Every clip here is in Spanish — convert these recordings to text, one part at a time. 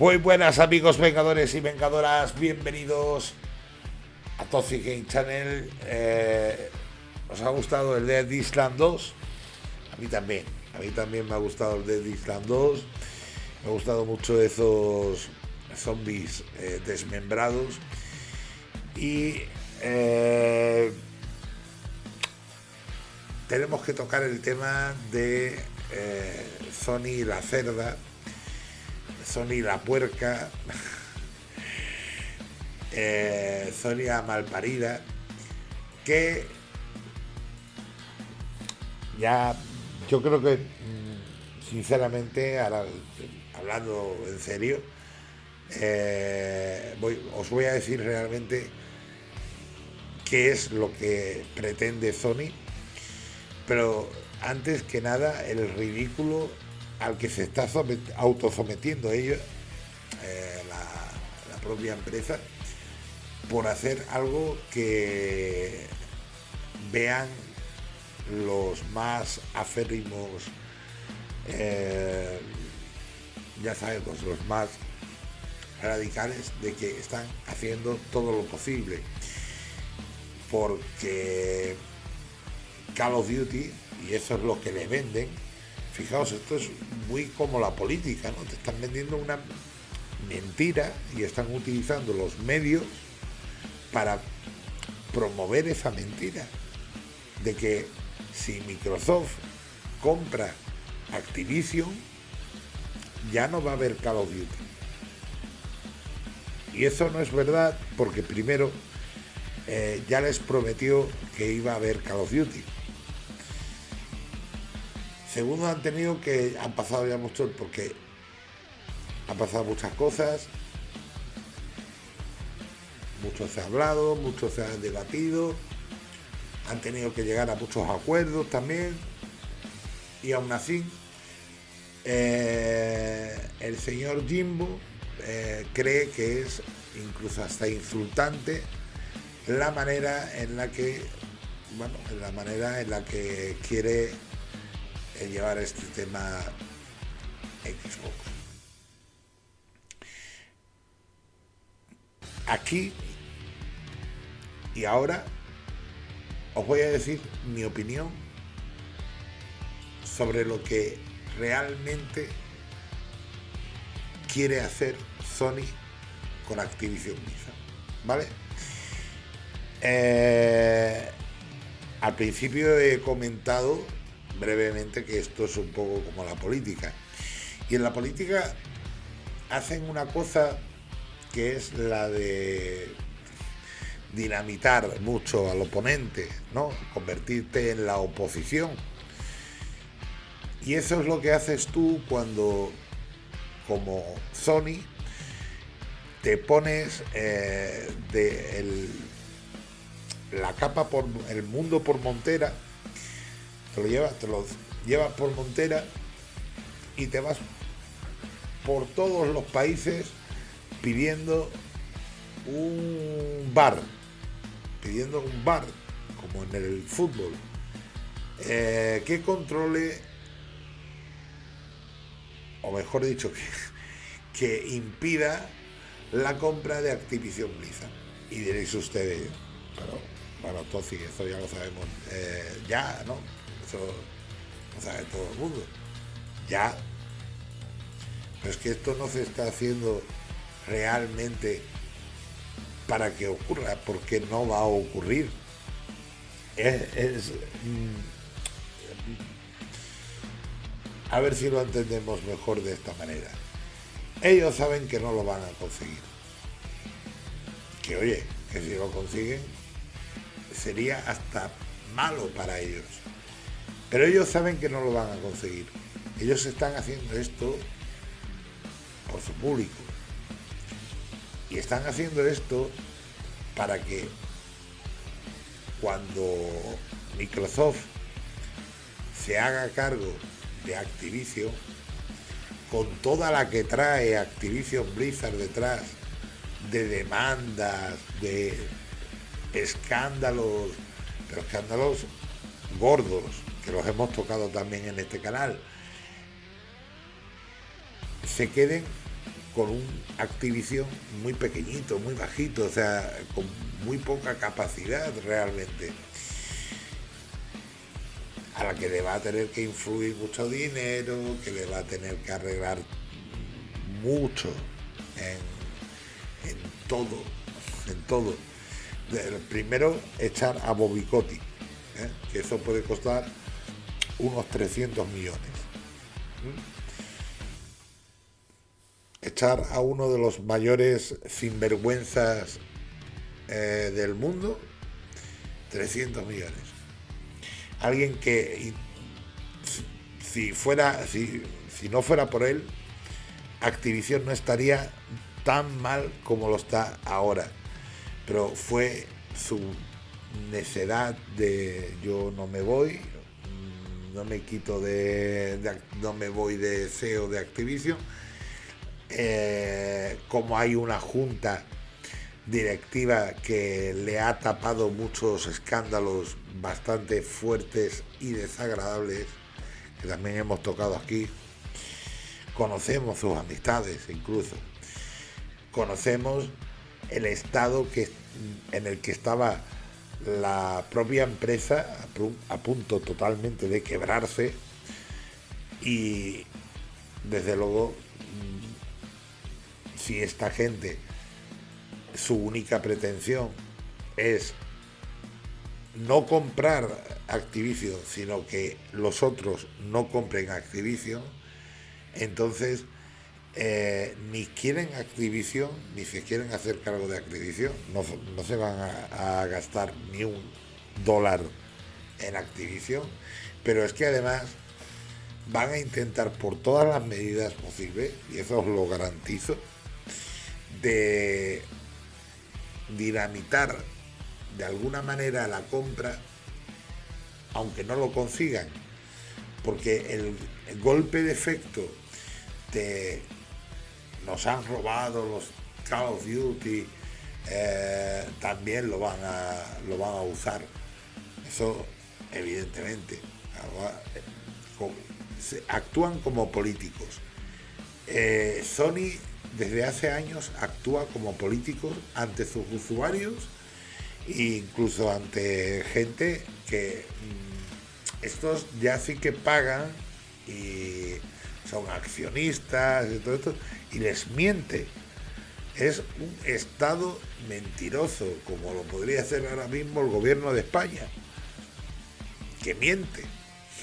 Muy buenas amigos vengadores y vengadoras, bienvenidos a Toxic Game Channel. Eh, ¿Os ha gustado el Dead Island 2? A mí también, a mí también me ha gustado el Dead Island 2. Me ha gustado mucho esos zombies eh, desmembrados. Y eh, tenemos que tocar el tema de Sony y la cerda Sony la puerca, eh, Sonia malparida, que ya yo creo que mm, sinceramente, hablando en serio, eh, os voy a decir realmente qué es lo que pretende Sony, pero antes que nada el ridículo al que se está autosometiendo ellos, eh, la, propia empresa, por hacer algo que vean los más aférrimos, eh, ya sabemos, los más radicales de que están haciendo todo lo posible. Porque Call of Duty, y eso es lo que le venden, Fijaos, esto es muy como la política, ¿no? Te están vendiendo una mentira y están utilizando los medios para promover esa mentira de que si Microsoft compra Activision, ya no va a haber Call of Duty. Y eso no es verdad porque primero eh, ya les prometió que iba a haber Call of Duty. Segundo, han tenido que han pasado ya mucho porque han pasado muchas cosas, mucho se ha hablado, mucho se ha debatido, han tenido que llegar a muchos acuerdos también. Y aún así eh, el señor Jimbo eh, cree que es incluso hasta insultante la manera en la que la manera en la que quiere llevar este tema Xbox. Aquí y ahora os voy a decir mi opinión sobre lo que realmente quiere hacer Sony con Activision Blizzard, ¿vale? Eh, al principio he comentado brevemente que esto es un poco como la política. Y en la política hacen una cosa que es la de dinamitar mucho al oponente, ¿no? Convertirte en la oposición. Y eso es lo que haces tú cuando, como Sony, te pones eh, de la capa por el mundo por montera te lo llevas, te lo llevas por Montera y te vas por todos los países pidiendo un bar, pidiendo un bar, como en el fútbol, eh, que controle, o mejor dicho, que, que impida la compra de Activision Blizzard. Y diréis ustedes, pero bueno, entonces esto ya lo sabemos eh, ya, ¿no? Eso lo sabe todo el mundo. Ya. Pero es que esto no se está haciendo realmente para que ocurra, porque no va a ocurrir. Es, mm, a ver si lo entendemos mejor de esta manera. Ellos saben que no lo van a conseguir. Que oye, que si lo consiguen sería hasta malo para ellos. Pero ellos saben que no lo van a conseguir. Ellos están haciendo esto por su público. Y están haciendo esto para que cuando Microsoft se haga cargo de Activision, con toda la que trae Activision Blizzard detrás, de demandas, de escándalos, pero escándalos gordos, que los hemos tocado también en este canal, se queden con un Activision muy pequeñito, muy bajito, o sea, con muy poca capacidad realmente. A la que le va a tener que influir mucho dinero, que le va a tener que arreglar mucho en, todo, en todo. Primero, echar a Bobicotti, ¿eh? que eso puede costar unos 300 millones. Echar a uno de los mayores sinvergüenzas eh, del mundo, 300 millones. Alguien que si, fuera, si, si no fuera por él, Activision no estaría tan mal como lo está ahora. Pero fue su necedad de yo no me voy, no me quito de, no me voy de SEO de Activision. Eh, como hay una junta directiva que le ha tapado muchos escándalos bastante fuertes y desagradables, que también hemos tocado aquí. Conocemos sus amistades incluso. Conocemos el estado que, en el que estaba la propia empresa a punto totalmente de quebrarse y desde luego mm, si esta gente su única pretensión es no comprar Activision, sino que los otros no compren Activision, entonces eh, ni quieren Activision, ni se quieren hacer cargo de Activision, no, no se van a, gastar ni un dólar en Activision, pero es que además van a intentar por todas las medidas posibles, y eso os lo garantizo, de dinamitar de alguna manera la compra, aunque no lo consigan, porque el, el golpe de efecto de nos han robado los Call of Duty, eh, también lo van, a, lo van a usar. Eso, evidentemente. Actúan como políticos. Eh, Sony desde hace años actúa como políticos ante sus usuarios e incluso ante gente que mm, estos ya sí que pagan y son accionistas y todo esto, y les miente. Es un Estado mentiroso, como lo podría hacer ahora mismo el gobierno de España, que miente,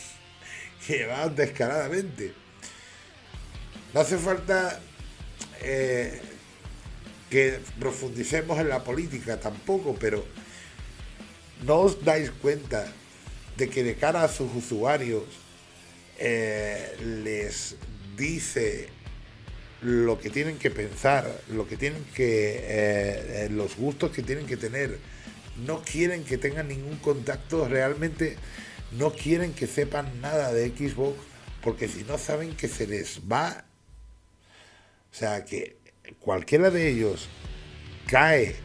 que va descaradamente. No hace falta eh, que profundicemos en la política tampoco, pero no os dais cuenta de que de cara a sus usuarios eh, les dice lo que tienen que pensar, lo que tienen que, eh, eh, los gustos que tienen que tener. No quieren que tengan ningún contacto, realmente no quieren que sepan nada de Xbox, porque si no saben que se les va. O sea, que cualquiera de ellos cae,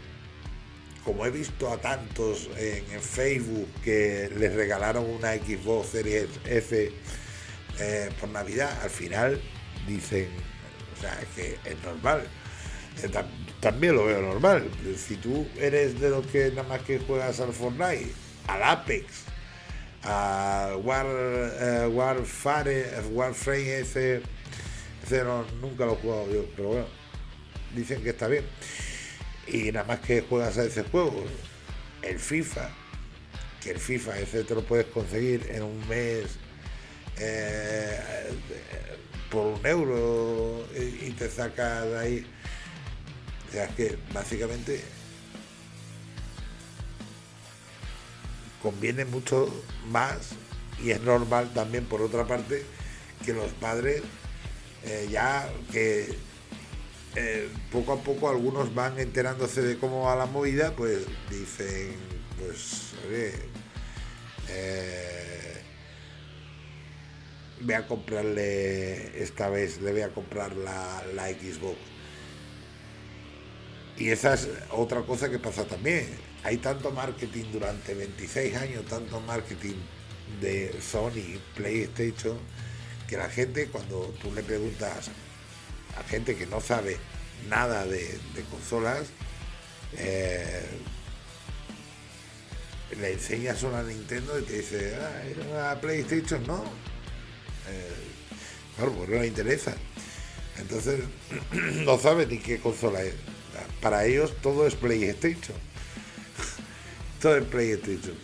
como he visto a tantos en, Facebook que les regalaron una Xbox Series F eh, por Navidad, al final dicen, que es normal. Eh, también lo veo normal. Si tú eres de los que nada más que juegas al Fortnite, al Apex, al War, uh, Warfare, Warframe ese nunca lo he jugado yo, pero bueno, dicen que está bien. Y nada más que juegas a ese juego, el FIFA, que el FIFA ese te lo puedes conseguir en un mes eh, por un euro y, te saca de ahí. O sea, es que básicamente conviene mucho más y es normal también por otra parte que los padres eh, ya que eh, poco a poco algunos van enterándose de cómo va la movida pues dicen pues oye voy a comprarle, esta vez le voy a comprar la, la Xbox. Y esa es otra cosa que pasa también. Hay tanto marketing durante 26 años, tanto marketing de Sony, PlayStation, que la gente cuando tú le preguntas a gente que no sabe nada de, consolas, eh, le enseñas una Nintendo y te dice, ah, una PlayStation, no. Eh, claro, porque no le interesa. Entonces, no sabe ni qué consola es. Para ellos todo es PlayStation. todo es PlayStation.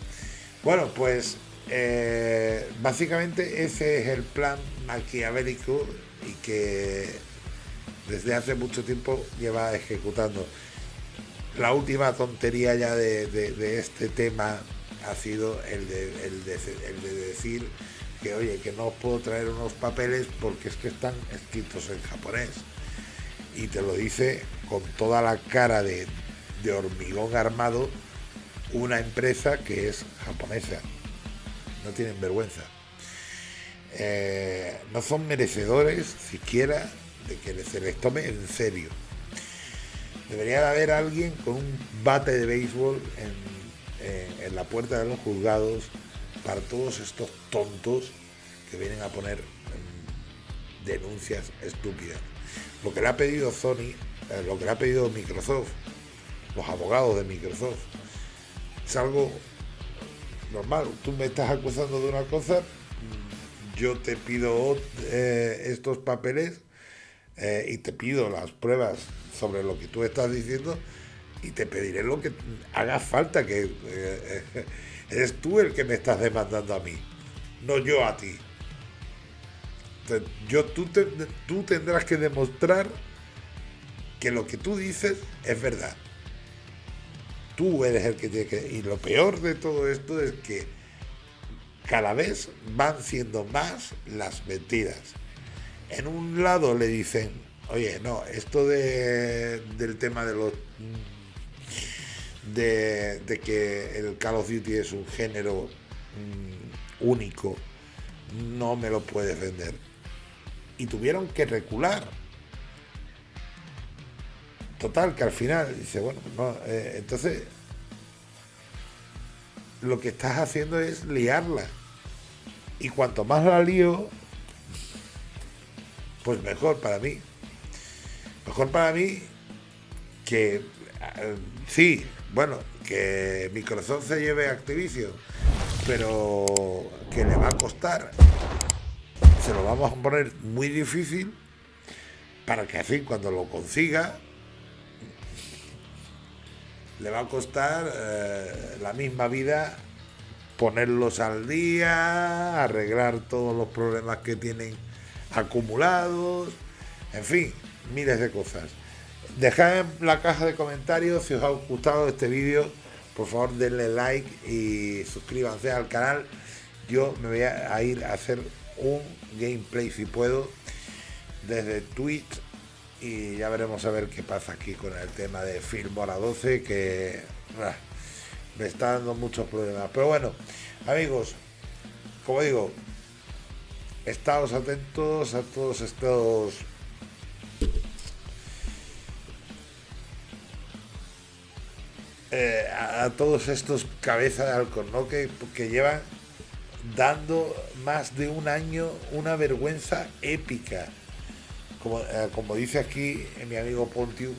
Bueno, pues eh, básicamente ese es el plan maquiavélico y que desde hace mucho tiempo lleva ejecutando. La última tontería ya de, este tema ha sido el de, el de, decir que oye, que no puedo traer unos papeles porque es que están escritos en japonés. Y te lo dice con toda la cara de, de hormigón armado una empresa que es japonesa. No tienen vergüenza. Eh, no son merecedores siquiera de que se les tome en serio. Debería de haber alguien con un bate de béisbol en, la puerta de los juzgados para todos estos tontos que vienen a poner mm, denuncias estúpidas. Lo que le ha pedido Sony, eh, lo que le ha pedido Microsoft, los abogados de Microsoft, es algo normal. Tú me estás acusando de una cosa, yo te pido eh, estos papeles eh, y te pido las pruebas sobre lo que tú estás diciendo y te pediré lo que haga falta, que eh, eres tú el que me estás demandando a mí, no yo a ti. yo, tú, tú tendrás que demostrar que lo que tú dices es verdad. Tú eres el que tiene que... Y lo peor de todo esto es que cada vez van siendo más las mentiras. En un lado le dicen, oye, no, esto de, del tema de los de, que el Call of Duty es un género mm, único, no me lo puedes vender. Y tuvieron que recular. Total, que al final dice, bueno, no, eh, entonces lo que estás haciendo es liarla. Y cuanto más la lío, pues mejor para mí. Mejor para mí que, eh, sí, bueno, que Microsoft se lleve Activision, pero que le va a costar, se lo vamos a poner muy difícil para que así cuando lo consiga le va a costar eh, la misma vida ponerlos al día, arreglar todos los problemas que tienen acumulados, en fin, miles de cosas. Dejad en la caja de comentarios si os ha gustado este vídeo, por favor denle like y suscríbanse al canal. Yo me voy a ir a hacer un gameplay si puedo desde Twitch y ya veremos a ver qué pasa aquí con el tema de Filmora 12 que me está dando muchos problemas. Pero bueno, amigos, como digo, estados atentos a todos estos eh, a, todos estos cabezas de halcón, ¿no? Que, que llevan dando más de un año una vergüenza épica. Como, eh, como dice aquí mi amigo Pontius,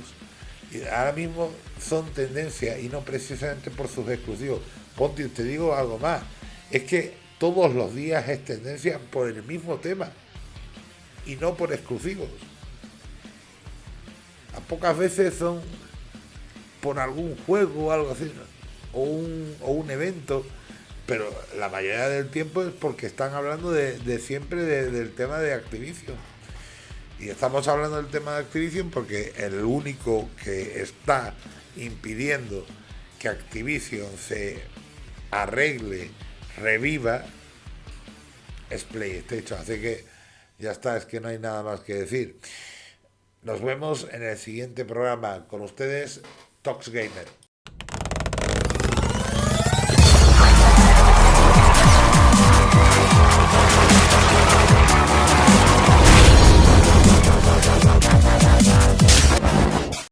ahora mismo son tendencia y no precisamente por sus exclusivos. Pontius, te digo algo más, es que todos los días es tendencia por el mismo tema y no por exclusivos. A pocas veces son por algún juego o algo así, o, un, o un evento, pero la mayoría del tiempo es porque están hablando de, siempre del tema de Activision. Y estamos hablando del tema de Activision porque el único que está impidiendo que Activision se arregle reviva es PlayStation. Así que ya está, es que no hay nada más que decir. Nos vemos en el siguiente programa con ustedes, toxicated